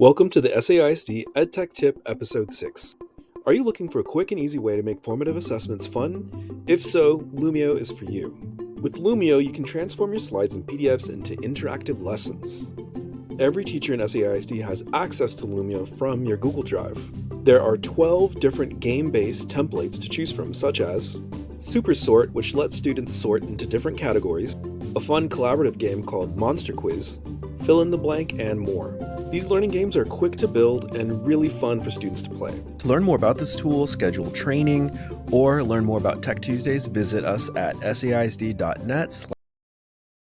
Welcome to the SAISD EdTech Tip Episode 6. Are you looking for a quick and easy way to make formative assessments fun? If so, Lumio is for you. With Lumio, you can transform your slides and PDFs into interactive lessons. Every teacher in SAISD has access to Lumio from your Google Drive. There are 12 different game-based templates to choose from, such as Super Sort, which lets students sort into different categories, a fun collaborative game called Monster Quiz, Fill in the Blank, and more. These learning games are quick to build and really fun for students to play. To learn more about this tool, schedule training, or learn more about Tech Tuesdays, visit us at saisd.net